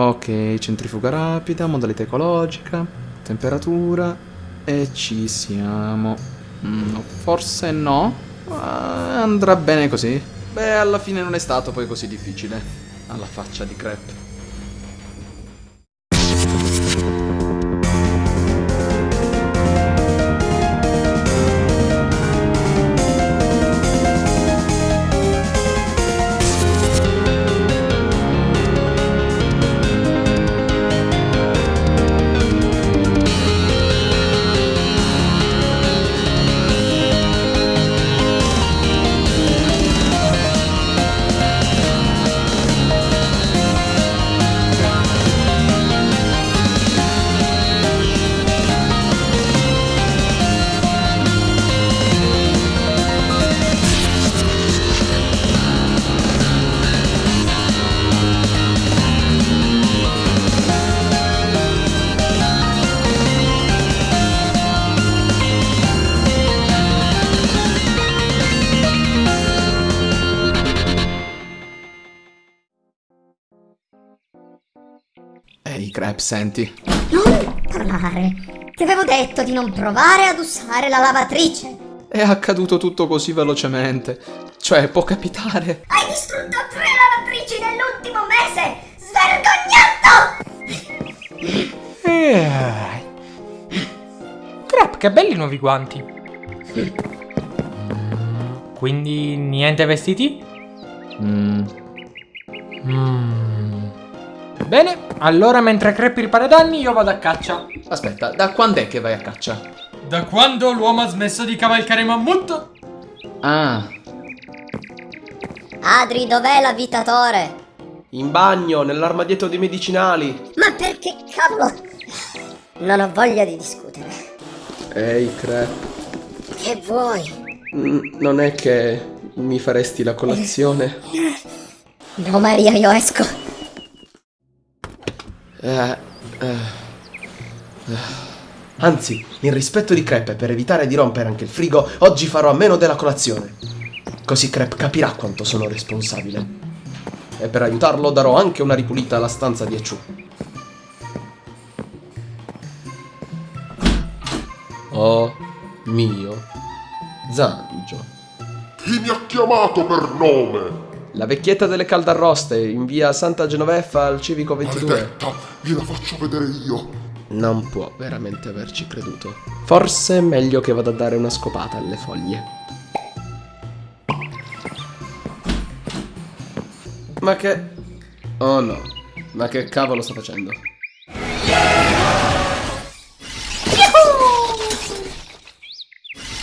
Ok, centrifuga rapida, modalità ecologica, temperatura e ci siamo. Mm, forse no, ma andrà bene così. Beh, alla fine non è stato poi così difficile. Alla faccia di crepe. Ehi, Crab, senti. Non parlare. Ti avevo detto di non provare ad usare la lavatrice. È accaduto tutto così velocemente. Cioè, può capitare. Hai distrutto tre lavatrici nell'ultimo mese! Svergognato! Eh. Crap, che belli i nuovi guanti. Quindi niente vestiti? Mm, Mm. Bene, allora mentre Crep ripara i danni io vado a caccia. Aspetta, da quando è che vai a caccia? Da quando l'uomo ha smesso di cavalcare mammut? Ah, Adri, dov'è l'avvitatore? In bagno, nell'armadietto dei medicinali. Ma perché cavolo? Non ho voglia di discutere. Ehi, Crep. Che vuoi? Mm, non è che mi faresti la colazione? No, Maria, io esco. Eh, eh, eh. Anzi, in rispetto di Crep e per evitare di rompere anche il frigo, oggi farò a meno della colazione. Così Crep capirà quanto sono responsabile. E per aiutarlo darò anche una ripulita alla stanza di Echu. Oh mio Zangio. Chi mi ha chiamato per nome? La vecchietta delle caldarroste in via Santa Genoveffa al civico 22. Maledetta, gliela faccio vedere io. Non può veramente averci creduto. Forse è meglio che vada a dare una scopata alle foglie. Ma che... Oh no. Ma che cavolo sta facendo?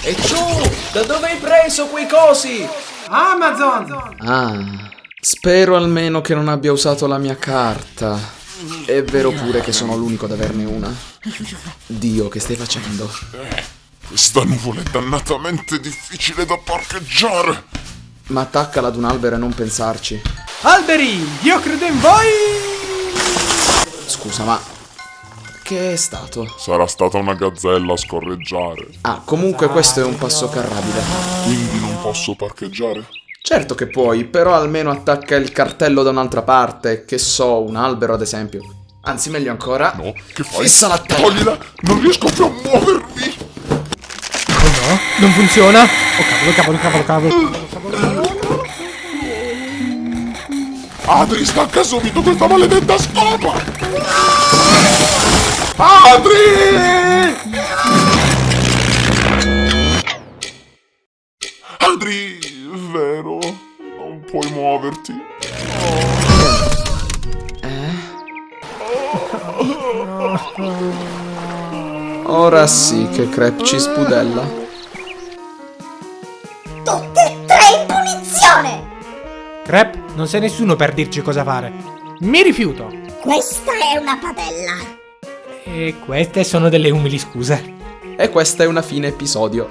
E ciù! Da dove hai preso quei cosi? Amazon! ah. Spero almeno che non abbia usato la mia carta. È vero pure che sono l'unico ad averne una. Dio, che stai facendo? Questa nuvola è dannatamente difficile da parcheggiare. Ma attaccala ad un albero e non pensarci. Alberi, io credo in voi! Scusa, ma... Che è stato? Sarà stata una gazzella a scorreggiare. Ah, comunque questo è un passo carrabile. Quindi non posso parcheggiare? Certo che puoi, però almeno attacca il cartello da un'altra parte, che so, un albero ad esempio. Anzi, meglio ancora. No, che fai? Fissa la testa. Toglila! Non riesco più a muovermi! Oh no, non funziona! Oh cavolo, cavolo, cavolo, cavolo. Adri, stacca subito questa maledetta scopa! Adri! Adri, vero? Non puoi muoverti. Ora sì che Crep ci spudella. Tutte e tre in punizione! Crep, non sei nessuno per dirci cosa fare. Mi rifiuto. Questa è una padella. E queste sono delle umili scuse. E questa è una fine episodio.